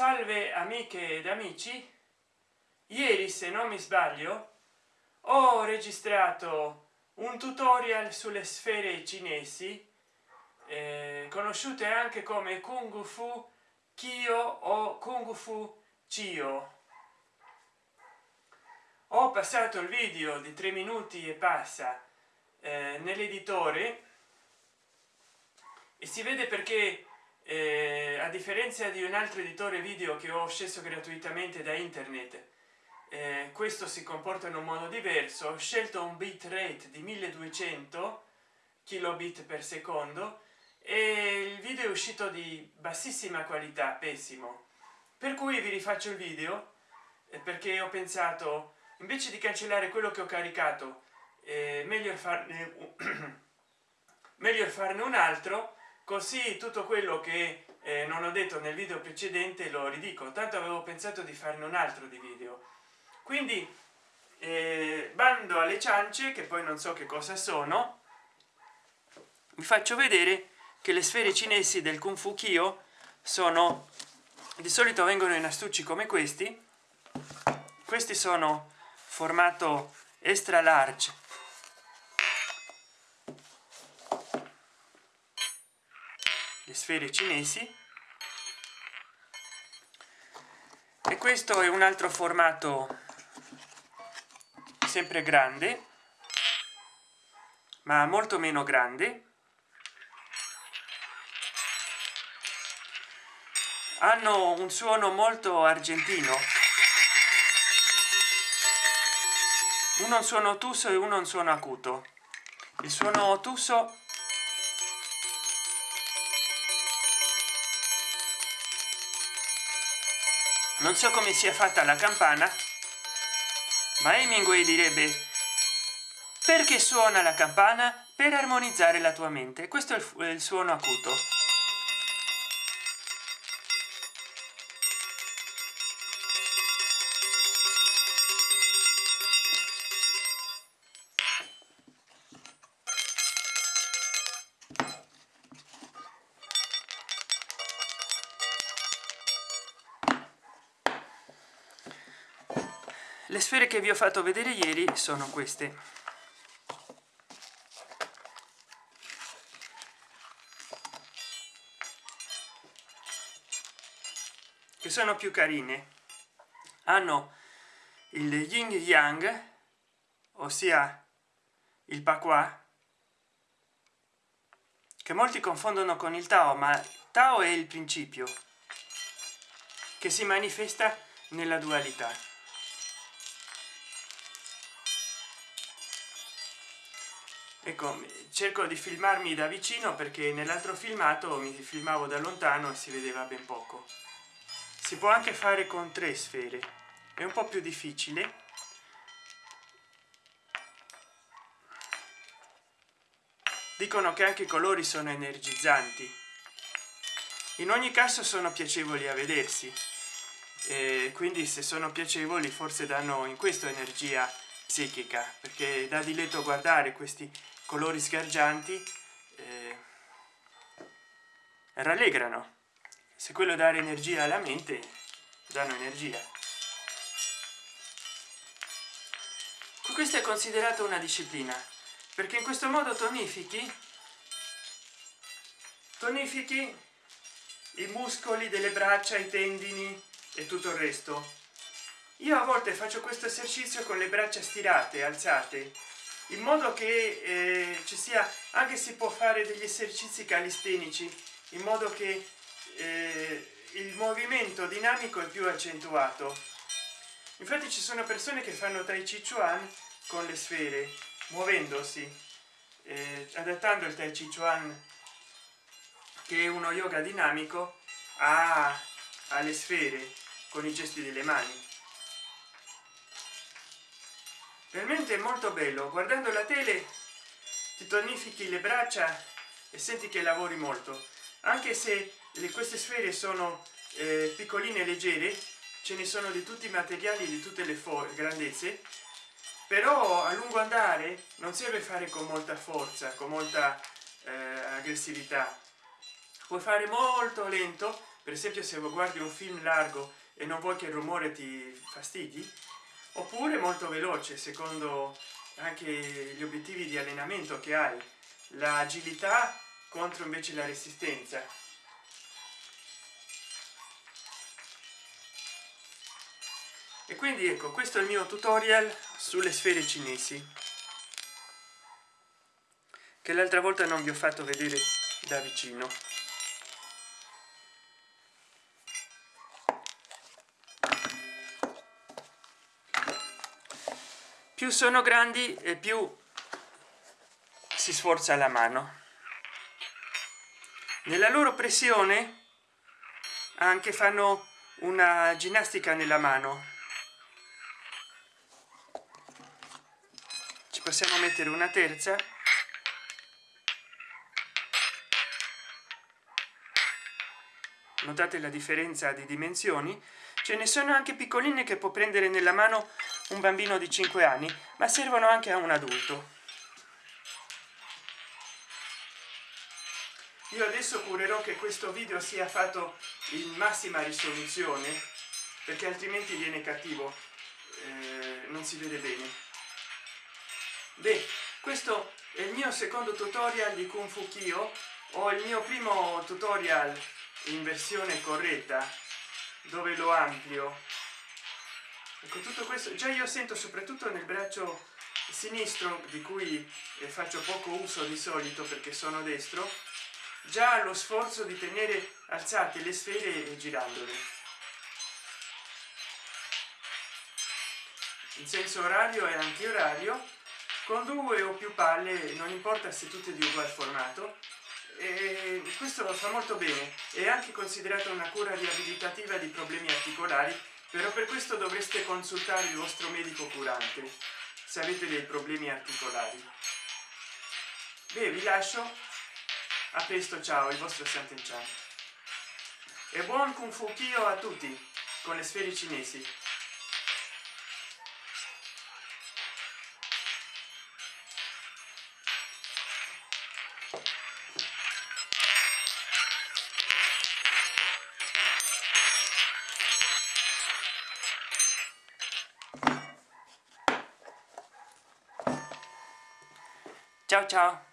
salve amiche ed amici. Ieri se non mi sbaglio ho registrato un tutorial sulle sfere cinesi eh, conosciute anche come kung fu kyo o kung fu cio ho passato il video di tre minuti e passa eh, nell'editore e si vede perché eh, a differenza di un altro editore video che ho sceso gratuitamente da internet eh, questo si comporta in un modo diverso. Ho scelto un bit rate di 1200 kilobit per secondo e il video è uscito di bassissima qualità pessimo. Per cui vi rifaccio il video eh, perché ho pensato invece di cancellare quello che ho caricato eh, meglio farne meglio farne un altro così tutto quello che eh, non ho detto nel video precedente lo ridico. Tanto avevo pensato di farne un altro di video. Quindi eh, bando alle ciance che poi non so che cosa sono vi faccio vedere che le sfere cinesi del kung fu kyo sono di solito vengono in astucci come questi. Questi sono formato extra large le sfere cinesi. E questo è un altro formato sempre grande ma molto meno grande. Hanno un suono molto argentino. Uno un suono tuso e uno un suono acuto. Il suono tuso non so come sia fatta la campana ma Hemingway direbbe perché suona la campana per armonizzare la tua mente? Questo è il, suono acuto le sfere che vi ho fatto vedere ieri sono queste. Che sono più carine. Hanno il yin yang ossia il pakwa che molti confondono con il tao ma tao è il principio che si manifesta nella dualità ecco cerco di filmarmi da vicino perché nell'altro filmato mi filmavo da lontano e si vedeva ben poco. Si può anche fare con tre sfere. È un po più difficile. Dicono che anche i colori sono energizzanti. In ogni caso sono piacevoli a vedersi. E quindi se sono piacevoli forse danno in questo energia psichica perché da diletto guardare questi colori sgargianti eh, rallegrano. Se quello dare energia alla mente danno energia. Questo è considerato una disciplina perché in questo modo tonifichi tonifichi i muscoli delle braccia i tendini e tutto il resto. Io a volte faccio questo esercizio con le braccia stirate alzate in modo che eh, ci sia anche si può fare degli esercizi calistenici in modo che eh, il movimento dinamico è più accentuato. Infatti ci sono persone che fanno tai chi chuan con le sfere muovendosi eh, adattando il tai chi chuan che è uno yoga dinamico a, alle sfere con i gesti delle mani veramente molto bello. Guardando la tele ti tonifichi le braccia e senti che lavori molto. Anche se le, queste sfere sono eh, piccoline leggere ce ne sono di tutti i materiali di tutte le grandezze. Però a lungo andare non serve fare con molta forza con molta eh, aggressività. Puoi fare molto lento. Per esempio se guardi un film largo e non vuoi che il rumore ti fastidi oppure molto veloce secondo anche gli obiettivi di allenamento che hai. L'agilità contro invece la resistenza. E quindi ecco questo è il mio tutorial sulle sfere cinesi che l'altra volta non vi ho fatto vedere da vicino più sono grandi e più si sforza la mano. Nella loro pressione anche fanno una ginnastica nella mano. Ci possiamo mettere una terza notate la differenza di dimensioni? Ce ne sono anche piccoline che può prendere nella mano un bambino di 5 anni ma servono anche a un adulto. Io adesso curerò che questo video sia fatto in massima risoluzione perché altrimenti viene cattivo eh, non si vede bene. Beh questo è il mio secondo tutorial di kung fu kyo. O il mio primo tutorial in versione corretta dove lo amplio. Ecco tutto questo già io sento soprattutto nel braccio sinistro di cui eh, faccio poco uso di solito perché sono destro già lo sforzo di tenere alzate le sfere e girandole. In senso orario e antiorario con due o più palle non importa se tutte di ugual formato e questo lo fa molto bene. È anche considerata una cura riabilitativa di problemi articolari però per questo dovreste consultare il vostro medico curante se avete dei problemi articolari. Beh vi lascio. A presto ciao il vostro Santen e buon kung fu kyo a tutti con le sfere cinesi ciao ciao